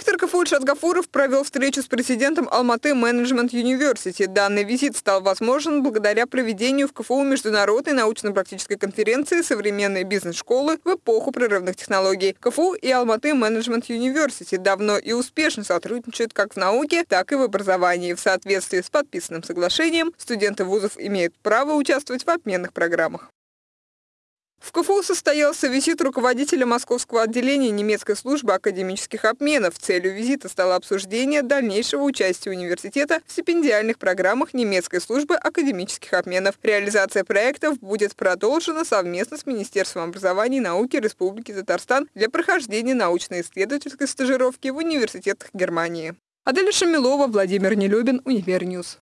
Ректор КФУ Ильшат Гафуров провел встречу с президентом Алматы Менеджмент Юниверсити. Данный визит стал возможен благодаря проведению в КФУ международной научно-практической конференции «Современные бизнес-школы в эпоху прерывных технологий». КФУ и Алматы Менеджмент Юниверсити давно и успешно сотрудничают как в науке, так и в образовании. В соответствии с подписанным соглашением студенты вузов имеют право участвовать в обменных программах. В КФУ состоялся визит руководителя московского отделения немецкой службы академических обменов. Целью визита стало обсуждение дальнейшего участия университета в стипендиальных программах немецкой службы академических обменов. Реализация проектов будет продолжена совместно с Министерством образования и науки Республики Татарстан для прохождения научно-исследовательской стажировки в университетах Германии. Аделя Шамилова, Владимир Нелюбин, Универньюз.